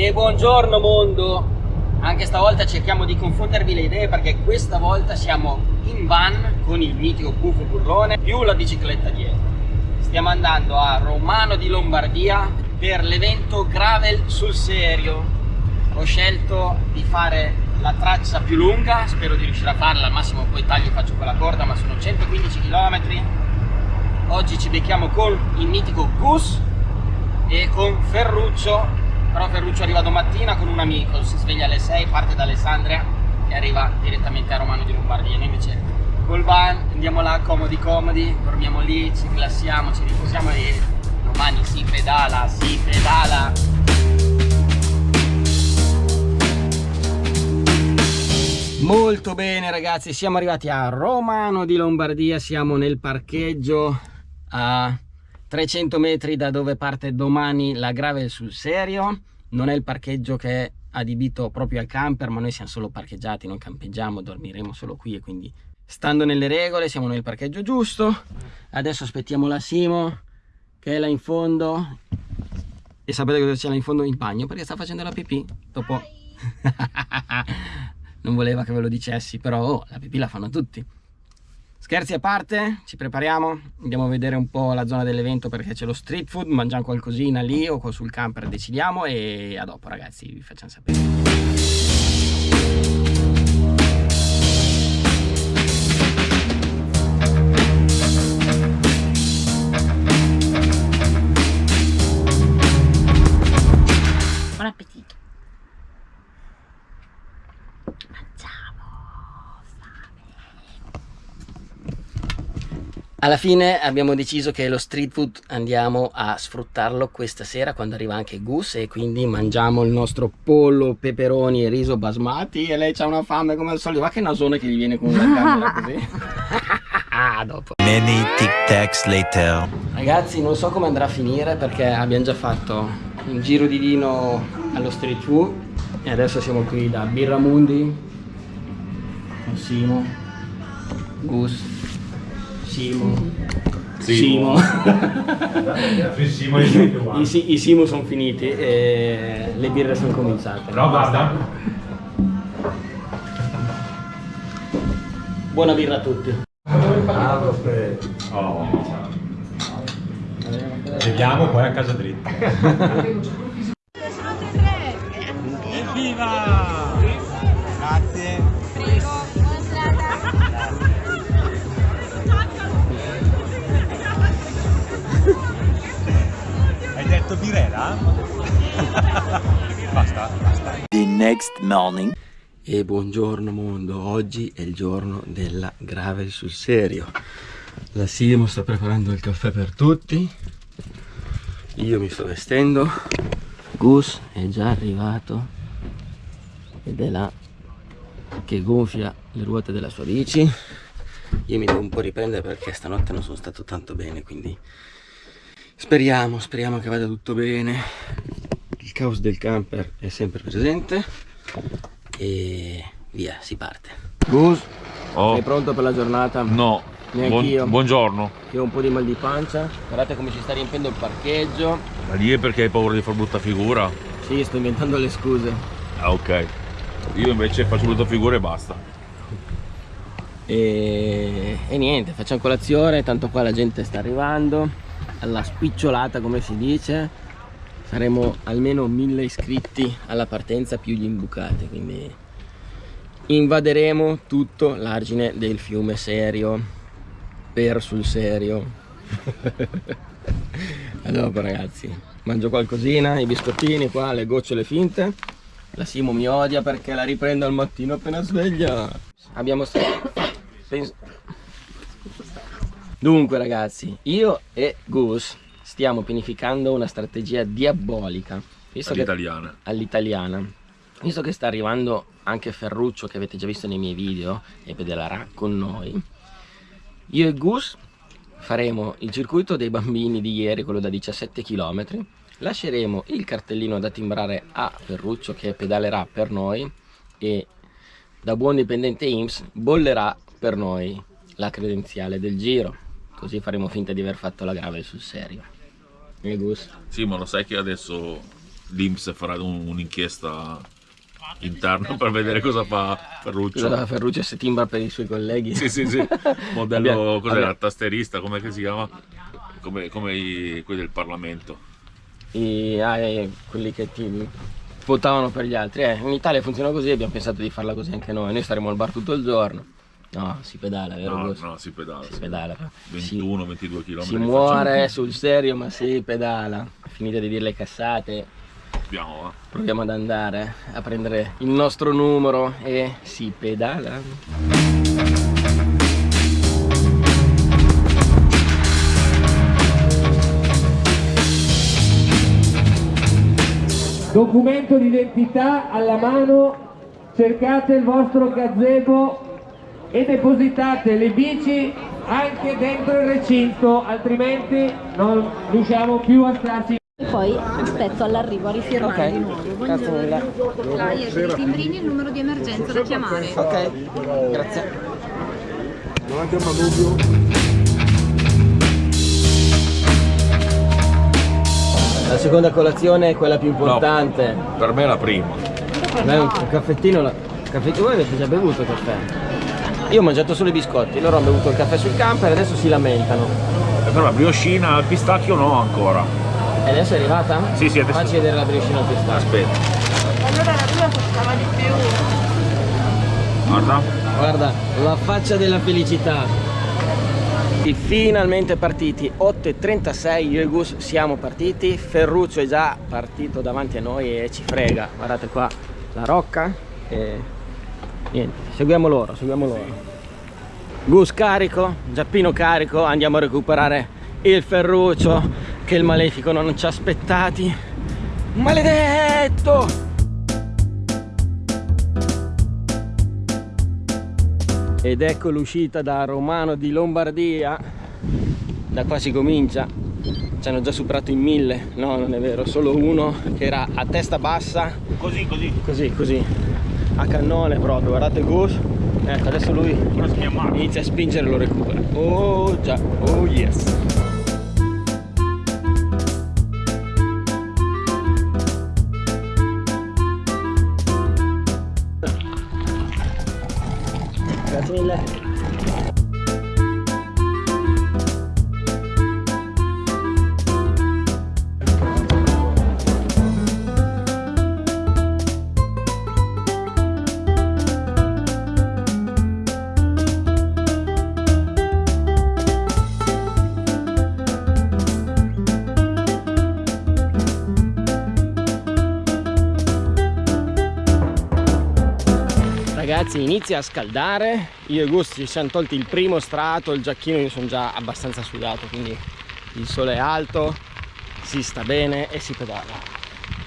E buongiorno mondo! Anche stavolta cerchiamo di confondervi le idee perché questa volta siamo in van con il mitico buffo burrone più la bicicletta dietro. Stiamo andando a Romano di Lombardia per l'evento Gravel sul serio. Ho scelto di fare la traccia più lunga, spero di riuscire a farla, al massimo poi taglio e faccio quella corda, ma sono 115 km. Oggi ci becchiamo con il mitico Gus e con Ferruccio però Ferruccio arriva domattina con un amico, si sveglia alle 6, parte da Alessandria e arriva direttamente a Romano di Lombardia. Noi invece col van andiamo là comodi comodi, dormiamo lì, ci rilassiamo, ci riposiamo e domani si pedala, si pedala. Molto bene ragazzi, siamo arrivati a Romano di Lombardia, siamo nel parcheggio a 300 metri da dove parte domani la gravel sul serio. Non è il parcheggio che è adibito proprio al camper ma noi siamo solo parcheggiati non campeggiamo dormiremo solo qui e quindi stando nelle regole siamo nel parcheggio giusto. Adesso aspettiamo la Simo che è là in fondo. E sapete cosa c'è là in fondo? In bagno perché sta facendo la pipì. Dopo. Non voleva che ve lo dicessi però oh, la pipì la fanno tutti Scherzi a parte, ci prepariamo, andiamo a vedere un po' la zona dell'evento perché c'è lo street food, mangiamo qualcosina lì o sul camper decidiamo e a dopo ragazzi vi facciamo sapere. Alla fine abbiamo deciso che lo street food andiamo a sfruttarlo questa sera quando arriva anche Gus e quindi mangiamo il nostro pollo, peperoni e riso basmati e lei ha una fame come al solito, ma che nasone che gli viene con una camera così. ah, dopo. Many tic tacs later. Ragazzi non so come andrà a finire perché abbiamo già fatto un giro di vino allo street food e adesso siamo qui da Birramundi con Simo, Gus Simo. Simo. Simo. I, I Simo sono finiti e le birre sono cominciate. No, basta. Buona birra a tutti. Oh. Vediamo poi a casa dritta. Evviva! Grazie. Detto birera? basta, basta. The next morning. E buongiorno mondo, oggi è il giorno della gravel sul serio. La Simo sta preparando il caffè per tutti. Io mi sto vestendo. Gus è già arrivato ed è là che gonfia le ruote della sua bici. Io mi devo un po' riprendere perché stanotte non sono stato tanto bene, quindi Speriamo, speriamo che vada tutto bene. Il caos del camper è sempre presente. E via, si parte. Gus, oh. sei pronto per la giornata? No. Neanch'io. Buon, buongiorno. Io ho un po' di mal di pancia. Guardate come ci sta riempiendo il parcheggio. Ma lì è perché hai paura di far brutta figura? Sì, sto inventando le scuse. Ah, ok. Io invece faccio brutta figura e basta. E, e niente, facciamo colazione, tanto qua la gente sta arrivando alla spicciolata come si dice. Saremo almeno mille iscritti alla partenza più gli imbucati quindi invaderemo tutto l'argine del fiume serio. Per sul serio. A dopo ragazzi. Mangio qualcosina i biscottini qua le gocciole finte. La Simo mi odia perché la riprendo al mattino appena sveglia. Abbiamo penso Dunque ragazzi, io e Gus stiamo pianificando una strategia diabolica. All'italiana. All'italiana. Visto che sta arrivando anche Ferruccio che avete già visto nei miei video e pedalerà con noi Io e Gus faremo il circuito dei bambini di ieri, quello da 17 km Lasceremo il cartellino da timbrare a Ferruccio che pedalerà per noi E da buon dipendente IMSS bollerà per noi la credenziale del giro Così faremo finta di aver fatto la grave sul serio. E Gus? Sì, ma lo sai che adesso l'Inps farà un- un'inchiesta interna per vedere cosa fa Ferruccio. Scusa, Ferruccio se timbra per i suoi colleghi. Sì, sì, sì. Modello, la tasterista, come si chiama? Come, come i- quelli del Parlamento. I- ah, eh, quelli che ti votavano per gli altri. Eh, in Italia funziona così, abbiamo pensato di farla così anche noi. Noi staremo al bar tutto il giorno. No, si pedala, vero? No, no, si pedala. Si sì. pedala. 21-22 km. Si muore sul serio, ma si pedala. Finite di dire le cassate, Abbiamo, va. proviamo ad andare a prendere il nostro numero e si pedala. documento d'identità alla mano, cercate il vostro gazebo e depositate le bici anche dentro il recinto, altrimenti non riusciamo più a starci. Poi aspetto all'arrivo a rifirmare Ok, di nuovo. grazie mille. Flyer, i timbrini e il numero di emergenza da chiamare. Ok, grazie. La seconda colazione è quella più importante. Per me è la prima. Beh, un caffettino, la... caffettino, voi avete già bevuto il caffè? Io ho mangiato solo i biscotti, loro hanno bevuto il caffè sul camper e adesso si lamentano. E però la brioscina al pistacchio no ancora. E adesso è arrivata? Sì, sì, adesso- Facci vedere la briochina al pistacchio. Aspetta. Guarda. Guarda, la faccia della felicità. E Finalmente partiti, 8.36, io e Gus siamo partiti, Ferruccio è già partito davanti a noi e ci frega, guardate qua la rocca e niente, seguiamo loro, seguiamo loro. Gus carico, Giappino carico, andiamo a recuperare il Ferruccio che il malefico non ci ha aspettati. Maledetto! ed ecco l'uscita da Romano di Lombardia da qua si comincia ci hanno già superato in mille no non è vero solo uno che era a testa bassa Così, così. così così a cannone proprio guardate Gus. Ecco adesso lui inizia a spingere e lo recupera. Oh già. Oh yes Ragazzi inizia a scaldare, io e Gus ci siamo tolti il primo strato, il giacchino io sono già abbastanza sudato, quindi il sole è alto, si sta bene e si pedala.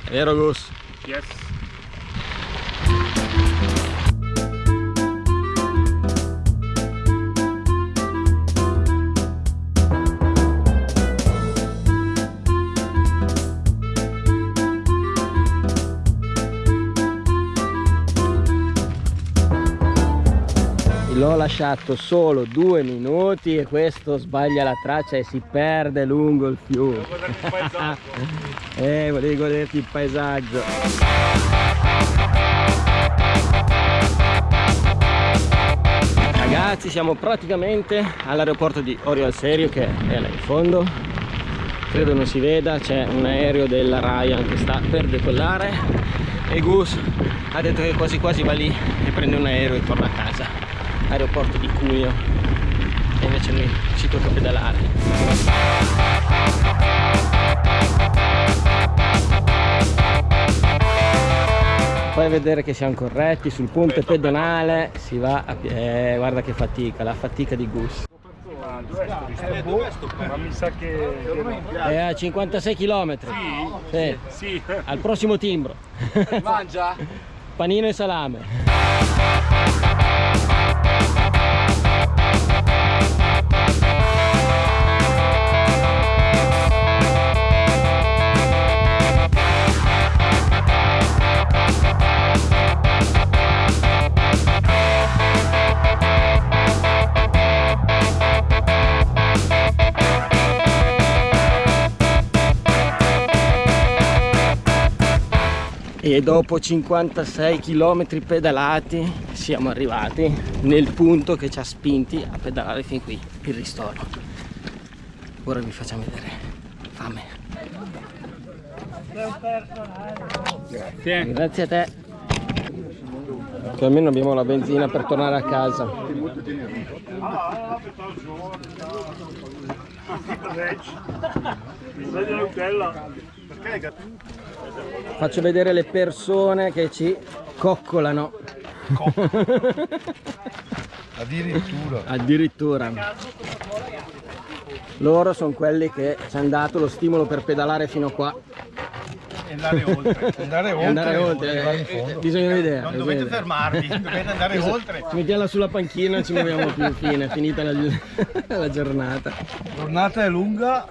È vero Gus? Yes. Lasciato solo due minuti e questo sbaglia la traccia e si perde lungo il fiume. eh, volevi goderti il paesaggio. Ragazzi, siamo praticamente all'aeroporto di Orio al Serio che è là in fondo. Credo non si veda, c'è un aereo della Ryan che sta per decollare e Gus ha detto che quasi quasi va lì e prende un aereo e torna a casa. Aeroporto di Cuneo. E invece noi ci tocca pedalare. Fai vedere che siamo corretti sul ponte pedonale si va a piedi. Eh, guarda che fatica, la fatica di Gus. Ma mi sa che... È a 56 km. Sì. Sì. Al prossimo timbro. Mangia? Panino e salame. E dopo 56 km pedalati siamo arrivati nel punto che ci ha spinti a pedalare fin qui, il ristoro. Ora vi facciamo vedere. Fame. Grazie. Grazie a te. Che almeno abbiamo la benzina per tornare a casa. Faccio vedere le persone che ci coccolano. Addirittura. Addirittura. Loro sono quelli che ci hanno dato lo stimolo per pedalare fino a qua. Andare oltre. Andare oltre. andare oltre. in eh, fondo. Bisogna vedere. Non dovete vedere. fermarvi, dovete andare oltre. Ci mettiamo sulla panchina e ci muoviamo più fine, finita la, la giornata. La giornata è lunga,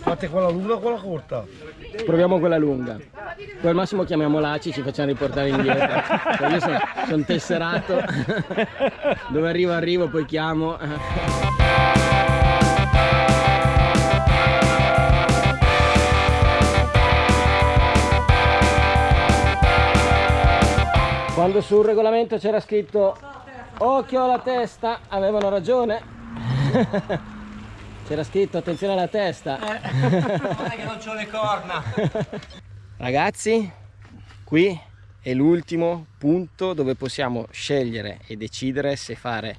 fate quella lunga o quella corta? Proviamo quella lunga. Poi al massimo chiamiamo l'ACI e ci facciamo riportare indietro. Cioè, io sono, sono tesserato. Dove arrivo arrivo, poi chiamo. Quando sul regolamento c'era scritto occhio alla testa, avevano ragione. C'era scritto attenzione alla testa. che non c'ho le corna. Ragazzi, qui è l'ultimo punto dove possiamo scegliere e decidere se fare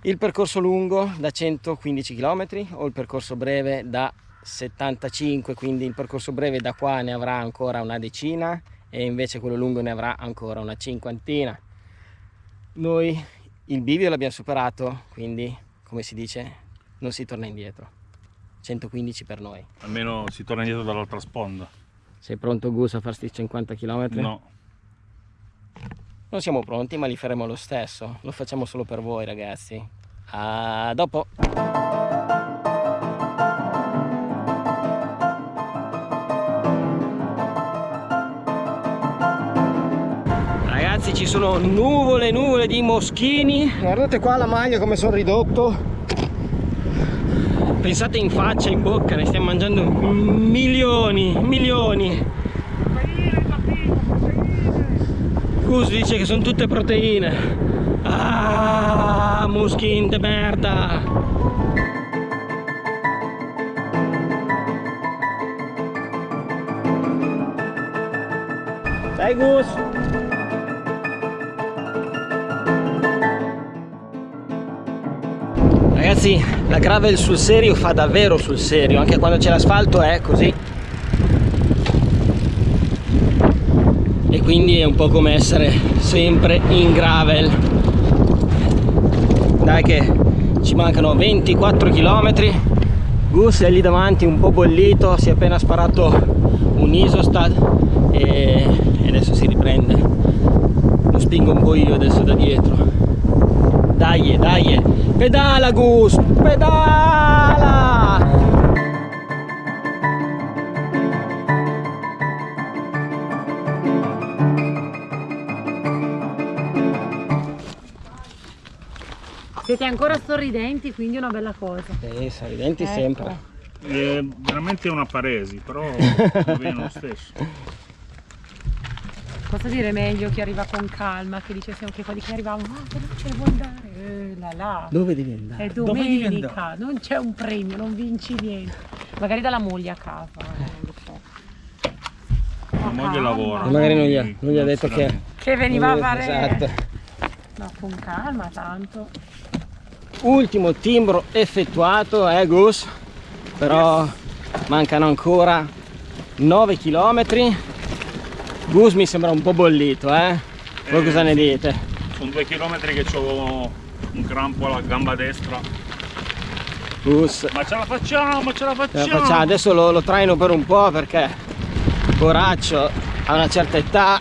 il percorso lungo da 115 km o il percorso breve da 75, quindi il percorso breve da qua ne avrà ancora una decina e invece quello lungo ne avrà ancora una cinquantina. Noi il bivio l'abbiamo superato, quindi come si dice non si torna indietro. 115 per noi. Almeno si torna indietro dall'altra sponda. Sei pronto Gus a farsti 50 km? No. Non siamo pronti ma li faremo lo stesso. Lo facciamo solo per voi ragazzi. A dopo! Ci sono nuvole nuvole di moschini. Guardate qua la maglia come sono ridotto. Pensate in faccia, in bocca, ne stiamo mangiando milioni, milioni. Gus dice che sono tutte proteine. Ah, muschin de merda. Dai Gus. Ragazzi, la gravel sul serio fa davvero sul serio, anche quando c'è l'asfalto è così. E quindi è un po' come essere sempre in gravel. Dai che ci mancano 24 km. Gus è lì davanti un po' bollito, si è appena sparato un isostat e, adesso si riprende. Lo spingo un po' io adesso da dietro. Dai, dai, pedala Gus, pedala! Siete ancora sorridenti, quindi è una bella cosa. Eh, sorridenti Ecco. sempre. È veramente una paresi, però va bene lo stesso. Posso dire meglio chi arriva con calma, che dice sempre quelli che arrivavano, ah, veloce, devo andare. Eh, là là. Dove devi andare? È Dove devi domenica, non c'è un premio, non vinci niente. Magari dalla moglie a casa, eh, non lo so. La moglie lavora. E magari non gli ha, non gli ha detto che... Che veniva a ha- fare... Esatto. No, con calma tanto. Ultimo timbro effettuato, eh Gus? Però mancano ancora 9 km. Gus mi sembra un po' bollito, eh? Voi Eh, cosa ne dite? Sono due chilometri che ho un crampo alla gamba destra. Gus, Ma ce la facciamo, ce la ce la facciamo! facciamo. adesso lo, lo traino per un po' perché Poraccio a una certa età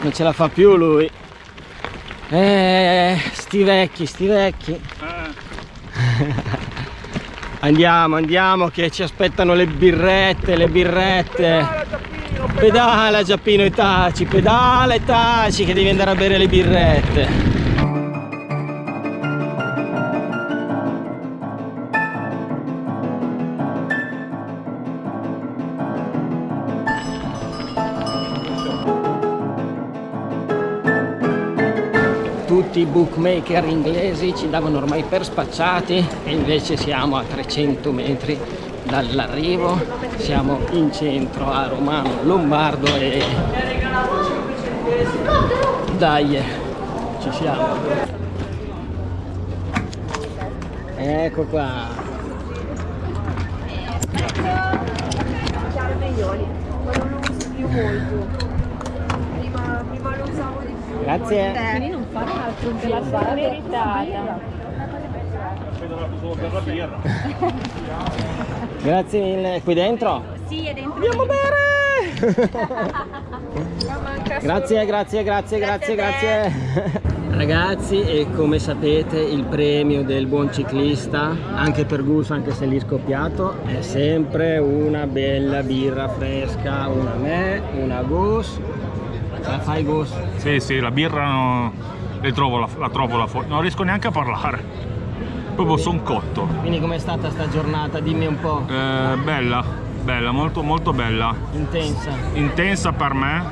non ce la fa più lui. Eh, sti vecchi, sti vecchi. Eh, Andiamo, andiamo che ci aspettano le birrette, le birrette. Pedala Giappino e taci, pedala e taci che devi andare a bere le birrette. Bookmaker inglesi ci davano ormai per spacciati e invece siamo a 300 metri dall'arrivo, siamo in centro a Romano Lombardo e dai, ci siamo. Ecco qua. chiaro meglioli, ma non lo uso più molto. Prima, prima lo usavo di più. Grazie. Quindi non fare altro giro, la meritata. Grazie mille. Qui dentro? Sì, è dentro. Andiamo bene! Grazie, grazie, grazie, grazie, grazie. Ragazzi, e come sapete il premio del buon ciclista, anche per Gus, anche se lì scoppiato, è sempre una bella birra fresca, una me, una Gus. La fai Gus? Sì, sì, la birra no, le trovo la, la trovo la non riesco neanche a parlare. Proprio son cotto. Quindi com'è stata sta giornata? Dimmi un po'. Eh, bella, bella, molto molto bella. Intensa. Intensa per me,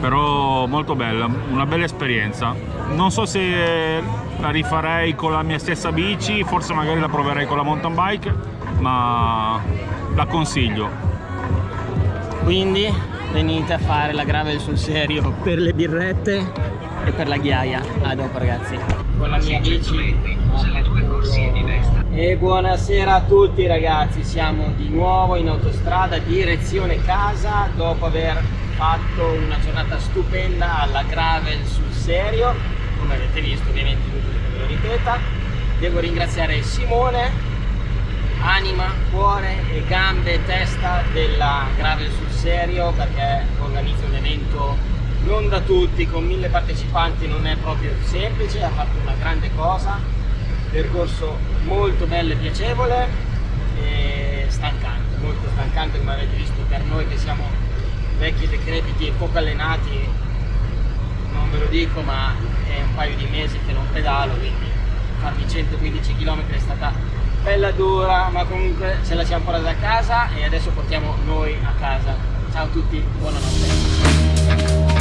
però molto bella, una bella esperienza. Non so se la rifarei con la mia stessa bici, forse magari la proverei con la mountain bike, ma la consiglio. Quindi venite a fare la gravel sul serio per le birrette e per la ghiaia. A dopo ragazzi. Con la mia bici. E buonasera a tutti ragazzi, siamo di nuovo in autostrada direzione casa dopo aver fatto una giornata stupenda alla gravel sul serio, come avete visto ovviamente ve lo ripeta. Devo ringraziare Simone, anima, cuore e gambe e testa della gravel sul serio perché organizza un evento non da tutti, con mille partecipanti non è proprio semplice, ha fatto una grande cosa, percorso molto bello e piacevole e stancante, molto stancante come avete visto per noi che siamo vecchi decrepiti e poco allenati, non ve lo dico ma è un paio di mesi che non pedalo, quindi farmi 115 km è stata bella dura, ma comunque ce la siamo portata a casa e adesso portiamo noi a casa. Ciao a tutti, buonanotte.